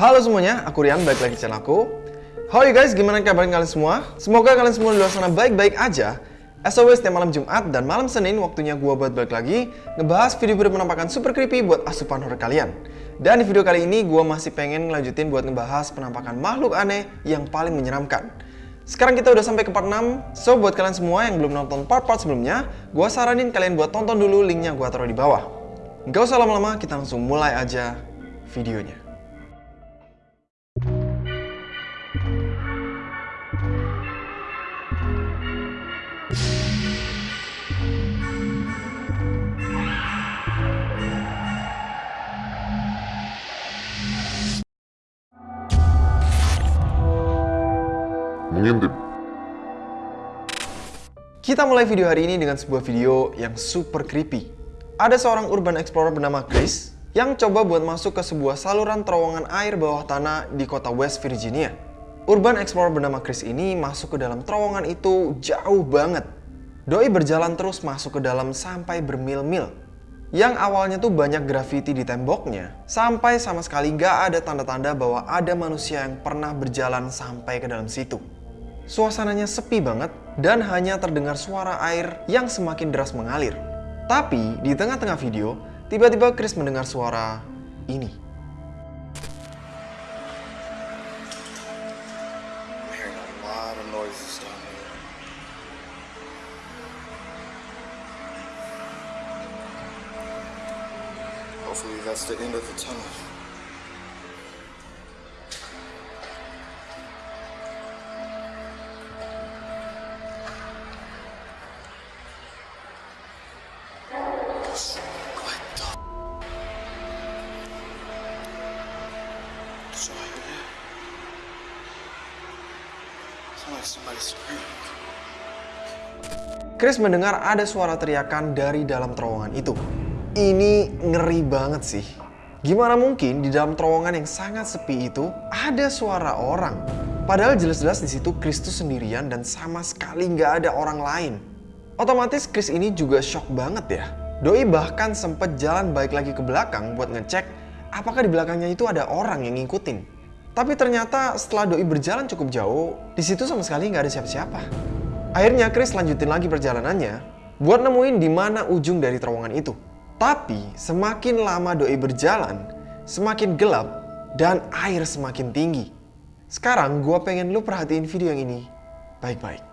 Halo semuanya, aku Rian, balik lagi di channel aku. How you guys, gimana kabar kalian semua? Semoga kalian semua di luar sana baik-baik aja. As always, setiap malam Jumat dan malam Senin waktunya gua buat balik lagi ngebahas video-video penampakan super creepy buat asupan horror kalian. Dan di video kali ini gua masih pengen ngelanjutin buat ngebahas penampakan makhluk aneh yang paling menyeramkan. Sekarang kita udah sampai ke part 6, so buat kalian semua yang belum nonton part-part sebelumnya, gua saranin kalian buat tonton dulu linknya gua taruh di bawah. Gak usah lama-lama, kita langsung mulai aja videonya. Kita mulai video hari ini dengan sebuah video yang super creepy. Ada seorang urban explorer bernama Chris yang coba buat masuk ke sebuah saluran terowongan air bawah tanah di kota West Virginia. Urban explorer bernama Chris ini masuk ke dalam terowongan itu jauh banget. Doi berjalan terus masuk ke dalam sampai bermil-mil. Yang awalnya tuh banyak grafiti di temboknya, sampai sama sekali gak ada tanda-tanda bahwa ada manusia yang pernah berjalan sampai ke dalam situ. Suasananya sepi banget dan hanya terdengar suara air yang semakin deras mengalir. Tapi di tengah-tengah video, tiba-tiba Chris mendengar suara ini. Hopefully that's the end of the tunnel. Chris mendengar ada suara teriakan dari dalam terowongan itu. Ini ngeri banget sih. Gimana mungkin di dalam terowongan yang sangat sepi itu ada suara orang? Padahal jelas-jelas di situ Kristus sendirian dan sama sekali nggak ada orang lain. Otomatis Chris ini juga shock banget ya. Doi bahkan sempet jalan balik lagi ke belakang buat ngecek apakah di belakangnya itu ada orang yang ngikutin. Tapi ternyata setelah Doi berjalan cukup jauh, di situ sama sekali nggak ada siapa-siapa. Akhirnya Chris lanjutin lagi perjalanannya buat nemuin di mana ujung dari terowongan itu. Tapi semakin lama Doi berjalan, semakin gelap dan air semakin tinggi. Sekarang gue pengen lu perhatiin video yang ini baik-baik.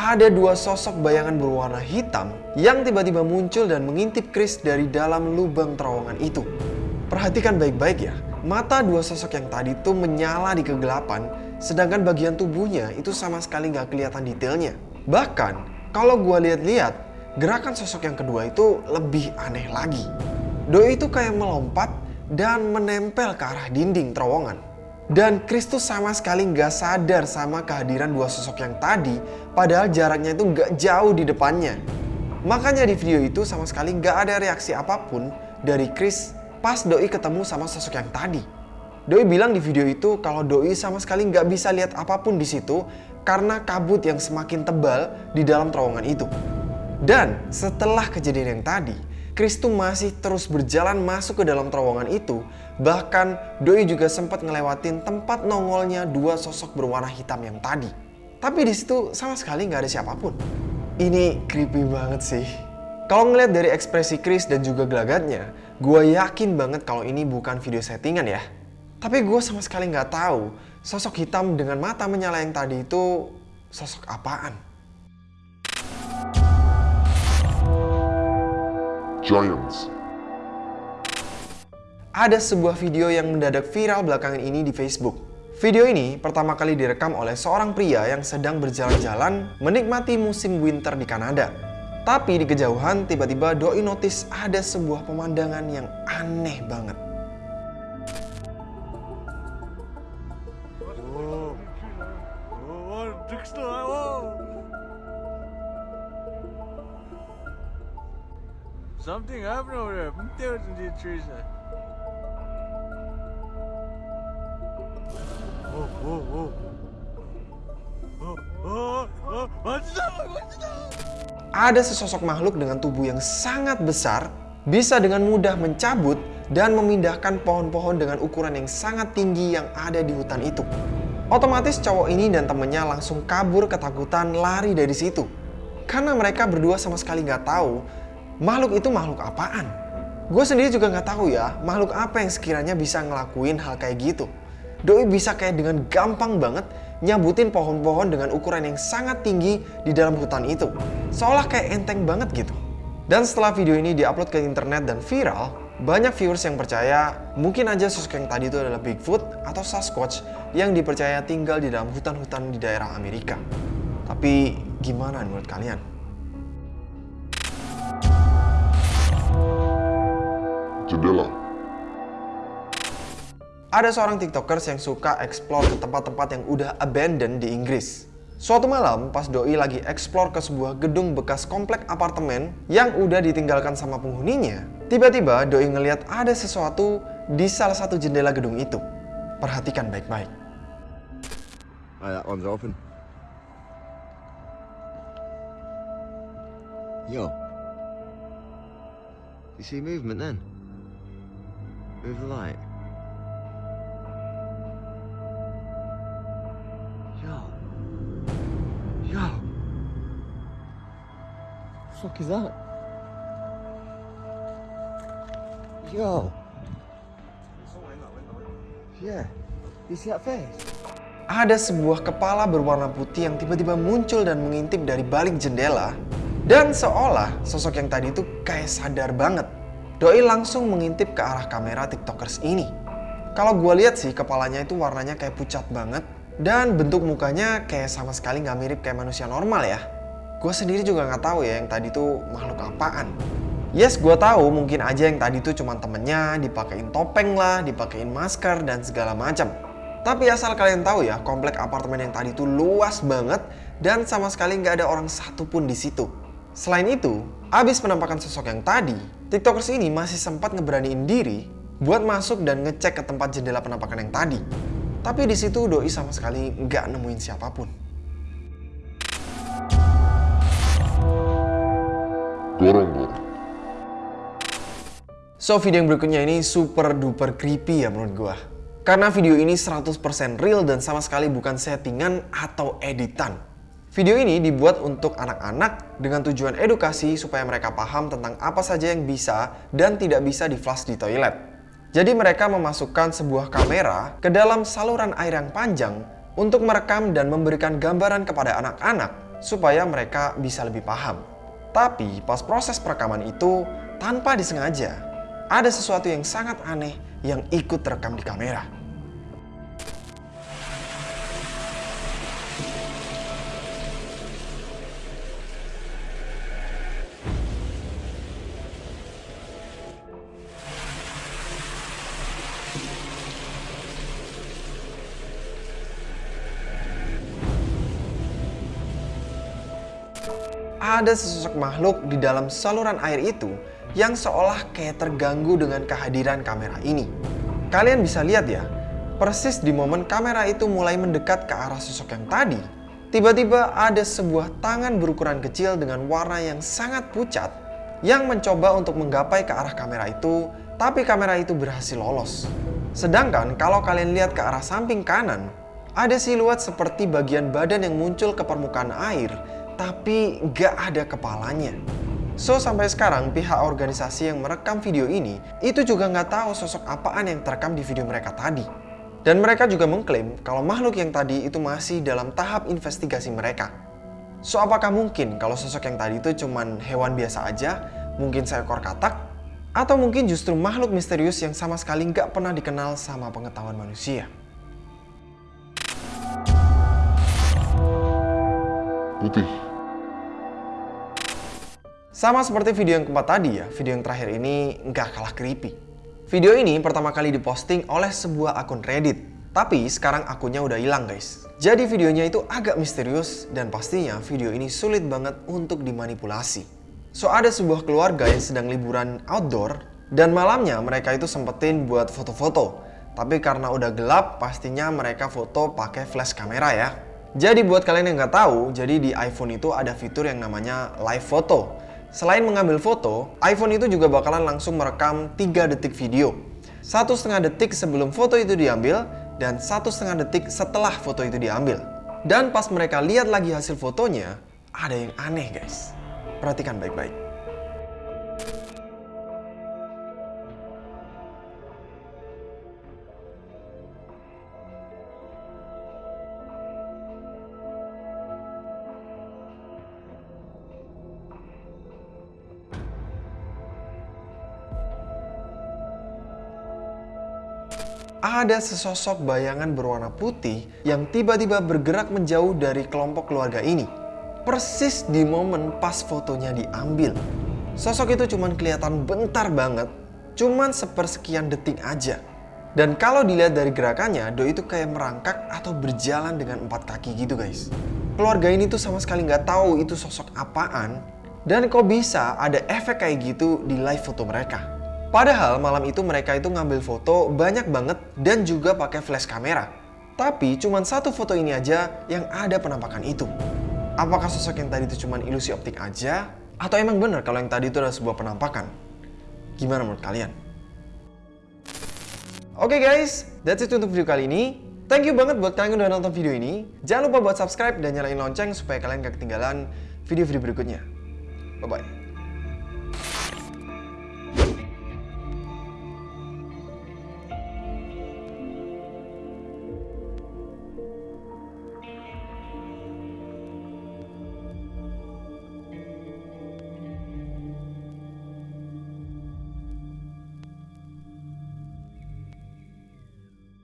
Ada dua sosok bayangan berwarna hitam yang tiba-tiba muncul dan mengintip Chris dari dalam lubang terowongan itu. Perhatikan baik-baik ya, mata dua sosok yang tadi tuh menyala di kegelapan, sedangkan bagian tubuhnya itu sama sekali nggak kelihatan detailnya. Bahkan, kalau gua lihat-lihat, gerakan sosok yang kedua itu lebih aneh lagi. Doi itu kayak melompat dan menempel ke arah dinding terowongan. Dan Kristus sama sekali nggak sadar sama kehadiran dua sosok yang tadi, padahal jaraknya itu nggak jauh di depannya. Makanya di video itu sama sekali nggak ada reaksi apa pun dari Chris pas Doi ketemu sama sosok yang tadi. Doi bilang di video itu kalau Doi sama sekali nggak bisa lihat apa pun di situ karena kabut yang semakin tebal di dalam terowongan itu. Dan setelah kejadian yang tadi, Chris masih terus berjalan masuk ke dalam terowongan itu. Bahkan Doi juga sempat ngelewatin tempat nongolnya dua sosok berwarna hitam yang tadi. Tapi di situ sama sekali nggak ada siapa pun. Ini creepy banget sih. Kalau ngeliat dari ekspresi Chris dan juga gelagatnya, gue yakin banget kalau ini bukan video settingan ya. Tapi gue sama sekali nggak tahu sosok hitam dengan mata menyala yang tadi itu sosok apaan. Giants. Ada sebuah video yang mendadak viral belakangan ini di Facebook. Video ini pertama kali direkam oleh seorang pria yang sedang berjalan-jalan menikmati musim winter di Kanada. Tapi di kejauhan tiba-tiba Doi notice ada sebuah pemandangan yang aneh banget. Something happened over there. Ada sesosok makhluk dengan tubuh yang sangat besar, bisa dengan mudah mencabut dan memindahkan pohon-pohon dengan ukuran yang sangat tinggi yang ada di hutan itu. Otomatis cowok ini dan temennya langsung kabur ketakutan lari dari situ. Karena mereka berdua sama sekali nggak tahu makhluk itu makhluk apaan. Gue sendiri juga nggak tahu ya makhluk apa yang sekiranya bisa ngelakuin hal kayak gitu. Doi bisa kayak dengan gampang banget nyabutin pohon-pohon dengan ukuran yang sangat tinggi di dalam hutan itu. Seolah kayak enteng banget gitu. Dan setelah video ini diupload ke internet dan viral, banyak viewers yang percaya mungkin aja sosok yang tadi itu adalah Bigfoot atau Sasquatch yang dipercaya tinggal di dalam hutan-hutan di daerah Amerika. Tapi gimana menurut kalian? Jendela. Ada seorang tiktokers yang suka explore ke tempat-tempat yang udah abandoned di Inggris. Suatu malam, pas Doi lagi explore ke sebuah gedung bekas komplek apartemen yang udah ditinggalkan sama penghuninya, tiba-tiba Doi ngeliat ada sesuatu di salah satu jendela gedung itu. Perhatikan baik-baik. Oh, that one's open. Yo. You see movement then? Move the light. Fuck is that? Yo. Yeah. You see that face? Ada sebuah kepala berwarna putih yang tiba-tiba muncul dan mengintip dari balik jendela. Dan seolah sosok yang tadi itu kayak sadar banget. Doi langsung mengintip ke arah kamera tiktokers ini. Kalau gue lihat sih kepalanya itu warnanya kayak pucat banget. Dan bentuk mukanya kayak sama sekali nggak mirip kayak manusia normal ya. Gue sendiri juga nggak tahu ya yang tadi itu makhluk apaan. Yes, gue tahu mungkin aja yang tadi itu cuma temennya, dipakein topeng lah, dipakein masker dan segala macam. Tapi asal kalian tahu ya, komplek apartemen yang tadi itu luas banget dan sama sekali nggak ada orang satupun di situ. Selain itu, abis penampakan sosok yang tadi, tiktokers ini masih sempat ngeberaniin diri buat masuk dan ngecek ke tempat jendela penampakan yang tadi. Tapi di situ Doi sama sekali nggak nemuin siapa pun. Dorong-dorong. So video yang berikutnya ini super duper creepy ya menurut gua. Karena video ini 100% real dan sama sekali bukan settingan atau editan. Video ini dibuat untuk anak-anak dengan tujuan edukasi supaya mereka paham tentang apa saja yang bisa dan tidak bisa di flash di toilet. Jadi mereka memasukkan sebuah kamera ke dalam saluran air yang panjang untuk merekam dan memberikan gambaran kepada anak-anak supaya mereka bisa lebih paham. Tapi pas proses perekaman itu tanpa disengaja ada sesuatu yang sangat aneh yang ikut terekam di kamera. Ada sesosok makhluk di dalam saluran air itu yang seolah kayak terganggu dengan kehadiran kamera ini. Kalian bisa lihat ya, persis di momen kamera itu mulai mendekat ke arah sosok yang tadi, tiba-tiba ada sebuah tangan berukuran kecil dengan warna yang sangat pucat yang mencoba untuk menggapai ke arah kamera itu, tapi kamera itu berhasil lolos. Sedangkan kalau kalian lihat ke arah samping kanan, ada siluet seperti bagian badan yang muncul ke permukaan air, tapi nggak ada kepalanya. So, sampai sekarang pihak organisasi yang merekam video ini itu juga nggak tahu sosok apaan yang terekam di video mereka tadi. Dan mereka juga mengklaim kalau makhluk yang tadi itu masih dalam tahap investigasi mereka. So, apakah mungkin kalau sosok yang tadi itu cuman hewan biasa aja, mungkin seekor katak? Atau mungkin justru makhluk misterius yang sama sekali nggak pernah dikenal sama pengetahuan manusia. Putih. Sama seperti video yang keempat tadi ya, video yang terakhir ini nggak kalah creepy. Video ini pertama kali diposting oleh sebuah akun Reddit. Tapi sekarang akunnya udah hilang guys. Jadi videonya itu agak misterius dan pastinya video ini sulit banget untuk dimanipulasi. So ada sebuah keluarga yang sedang liburan outdoor dan malamnya mereka itu sempetin buat foto-foto. Tapi karena udah gelap pastinya mereka foto pakai flash kamera ya. Jadi buat kalian yang nggak tahu, jadi di iPhone itu ada fitur yang namanya live photo. Selain mengambil foto, iPhone itu juga bakalan langsung merekam 3 detik video. Satu setengah detik sebelum foto itu diambil, dan satu setengah detik setelah foto itu diambil. Dan pas mereka lihat lagi hasil fotonya, ada yang aneh guys. Perhatikan baik-baik. Ada sesosok bayangan berwarna putih yang tiba-tiba bergerak menjauh dari kelompok keluarga ini. Persis di momen pas fotonya diambil. Sosok itu cuman kelihatan bentar banget, cuman sepersekian detik aja. Dan kalau dilihat dari gerakannya, Do itu kayak merangkak atau berjalan dengan empat kaki gitu guys. Keluarga ini tuh sama sekali nggak tahu itu sosok apaan, dan kok bisa ada efek kayak gitu di live foto mereka. Padahal malam itu mereka itu ngambil foto banyak banget dan juga pakai flash kamera. Tapi cuma satu foto ini aja yang ada penampakan itu. Apakah sosok yang tadi itu cuma ilusi optik aja? Atau emang bener kalau yang tadi itu adalah sebuah penampakan? Gimana menurut kalian? Oke okay guys, that's it untuk video kali ini. Thank you banget buat kalian yang udah nonton video ini. Jangan lupa buat subscribe dan nyalain lonceng supaya kalian gak ketinggalan video-video berikutnya. Bye-bye.